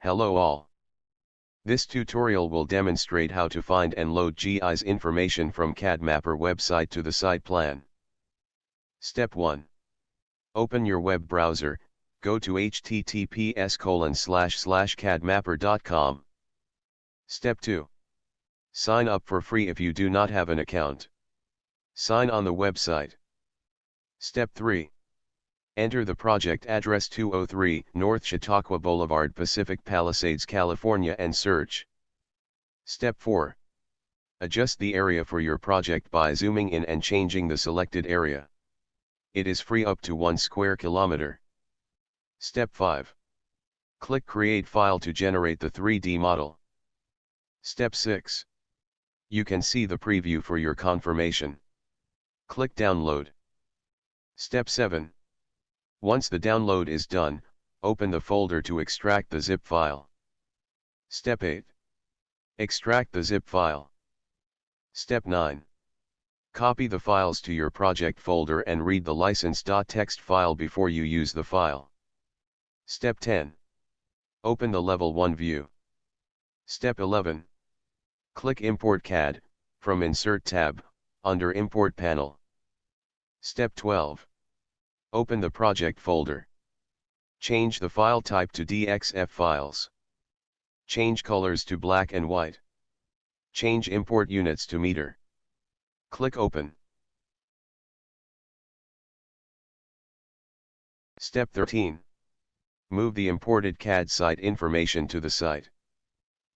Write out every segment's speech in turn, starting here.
Hello all. This tutorial will demonstrate how to find and load GIS information from CADMapper website to the site plan. Step 1. Open your web browser, go to https cadmapper.com. Step 2. Sign up for free if you do not have an account. Sign on the website. Step 3. Enter the project address 203 North Chautauqua Boulevard Pacific Palisades California and search. Step 4. Adjust the area for your project by zooming in and changing the selected area. It is free up to 1 square kilometer. Step 5. Click Create File to generate the 3D model. Step 6. You can see the preview for your confirmation. Click Download. Step 7. Once the download is done, open the folder to extract the zip file. Step 8. Extract the zip file. Step 9. Copy the files to your project folder and read the license.txt file before you use the file. Step 10. Open the Level 1 view. Step 11. Click Import CAD, from Insert tab, under Import panel. Step 12. Open the project folder. Change the file type to DXF files. Change colors to black and white. Change import units to meter. Click Open. Step 13. Move the imported CAD site information to the site.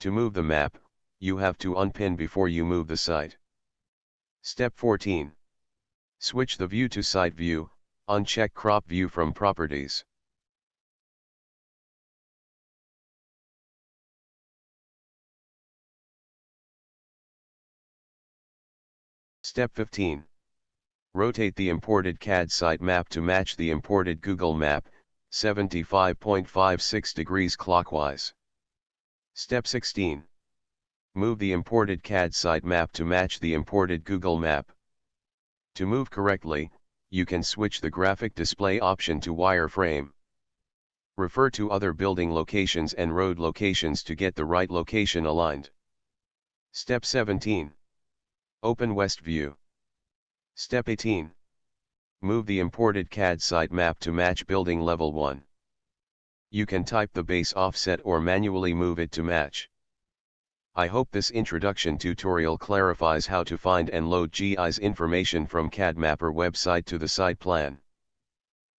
To move the map, you have to unpin before you move the site. Step 14. Switch the view to site view, Uncheck crop view from properties. Step 15. Rotate the imported CAD site map to match the imported Google map, 75.56 degrees clockwise. Step 16. Move the imported CAD site map to match the imported Google map. To move correctly, you can switch the graphic display option to wireframe. Refer to other building locations and road locations to get the right location aligned. Step 17. Open West View. Step 18. Move the imported CAD site map to match building level 1. You can type the base offset or manually move it to match. I hope this introduction tutorial clarifies how to find and load GIS information from CADMapper website to the site plan.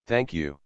Thank you.